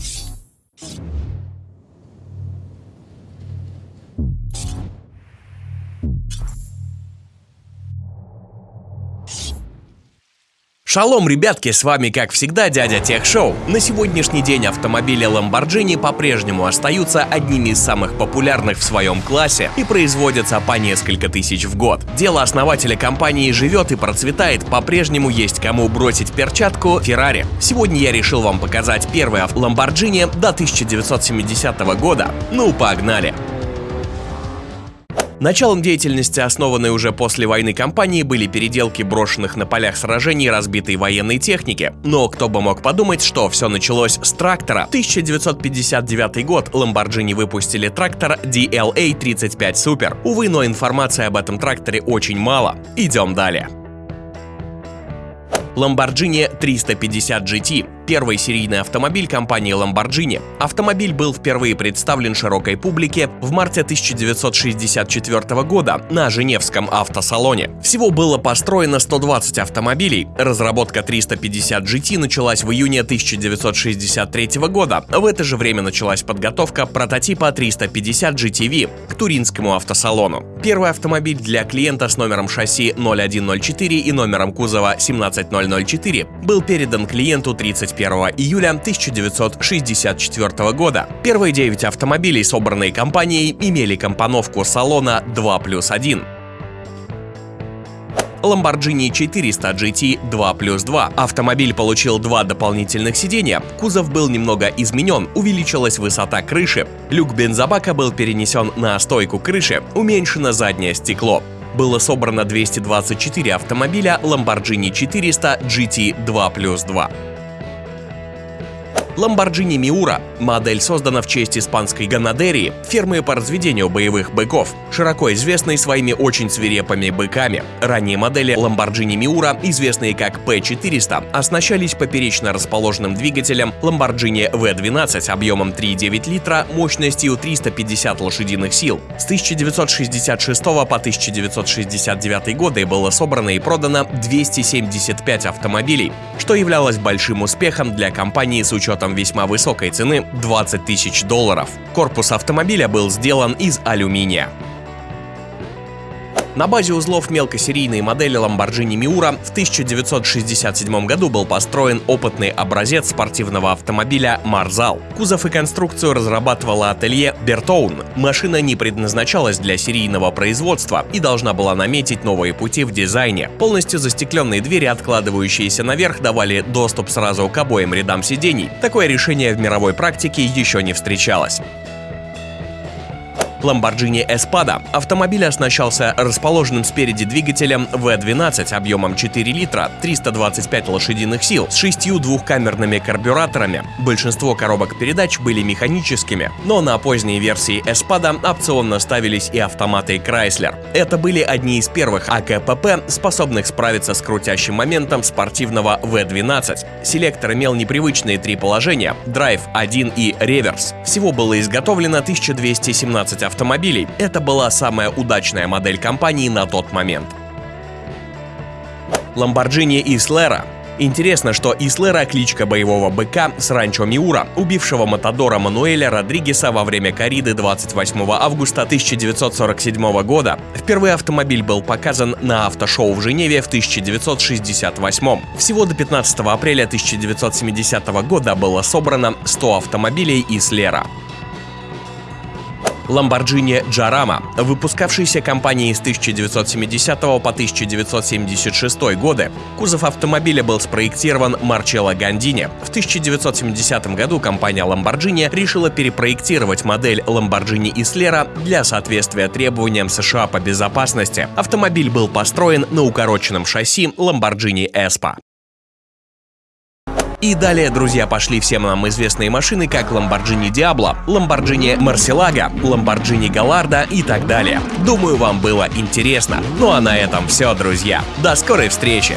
you Шалом, ребятки, с вами как всегда дядя Тех Шоу. На сегодняшний день автомобили Lamborghini по-прежнему остаются одними из самых популярных в своем классе и производятся по несколько тысяч в год. Дело основателя компании живет и процветает, по-прежнему есть кому бросить перчатку Ferrari. Сегодня я решил вам показать первый Lamborghini до 1970 года. Ну, погнали! Началом деятельности, основанной уже после войны компании, были переделки брошенных на полях сражений разбитой военной техники. Но кто бы мог подумать, что все началось с трактора. 1959 год Lamborghini выпустили трактор DLA 35 Super. Увы, но информации об этом тракторе очень мало. Идем далее. Lamborghini 350 GT первый серийный автомобиль компании Lamborghini. Автомобиль был впервые представлен широкой публике в марте 1964 года на Женевском автосалоне. Всего было построено 120 автомобилей. Разработка 350 GT началась в июне 1963 года. В это же время началась подготовка прототипа 350 GTV к Туринскому автосалону. Первый автомобиль для клиента с номером шасси 0104 и номером кузова 17004 был передан клиенту 30 21 июля 1964 года. Первые 9 автомобилей, собранные компанией, имели компоновку салона 2 плюс 1. Lamborghini 400 GT 2 плюс 2. Автомобиль получил два дополнительных сидения, кузов был немного изменен, увеличилась высота крыши, люк бензобака был перенесен на стойку крыши, уменьшено заднее стекло. Было собрано 224 автомобиля Lamborghini 400 GT 2 плюс 2. Lamborghini Miura – модель создана в честь испанской Ганадерии, фермы по разведению боевых быков, широко известной своими очень свирепыми быками. Ранние модели Lamborghini Miura, известные как P400, оснащались поперечно расположенным двигателем Lamborghini V12 объемом 3,9 литра мощностью 350 лошадиных сил. С 1966 по 1969 годы было собрано и продано 275 автомобилей, что являлось большим успехом для компании с учетом учетом весьма высокой цены 20 тысяч долларов. Корпус автомобиля был сделан из алюминия. На базе узлов мелкосерийной модели Lamborghini Miura в 1967 году был построен опытный образец спортивного автомобиля Marzal. Кузов и конструкцию разрабатывала ателье Bertone. Машина не предназначалась для серийного производства и должна была наметить новые пути в дизайне. Полностью застекленные двери, откладывающиеся наверх, давали доступ сразу к обоим рядам сидений. Такое решение в мировой практике еще не встречалось. Lamborghini Espada. Автомобиль оснащался расположенным спереди двигателем V12 объемом 4 литра, 325 лошадиных сил, с шестью двухкамерными карбюраторами. Большинство коробок передач были механическими, но на поздней версии Espada опционно ставились и автоматы Chrysler. Это были одни из первых АКПП, способных справиться с крутящим моментом спортивного V12. Селектор имел непривычные три положения – драйв, 1 и реверс. Всего было изготовлено 1217 автомобилей. Это была самая удачная модель компании на тот момент. Lamborghini Islera Интересно, что Ислера – кличка боевого быка с ранчо Миура, убившего Матадора Мануэля Родригеса во время кориды 28 августа 1947 года. Впервые автомобиль был показан на автошоу в Женеве в 1968. Всего до 15 апреля 1970 года было собрано 100 автомобилей Ислера. Lamborghini Jarama, выпускавшийся компанией с 1970 по 1976 годы. Кузов автомобиля был спроектирован Марчелло Гандини. В 1970 году компания Lamborghini решила перепроектировать модель Lamborghini Islera для соответствия требованиям США по безопасности. Автомобиль был построен на укороченном шасси Lamborghini Espa. И далее, друзья, пошли всем нам известные машины, как Lamborghini Diablo, Lamborghini Murcielago, Lamborghini Gallardo и так далее. Думаю, вам было интересно. Ну а на этом все, друзья. До скорой встречи!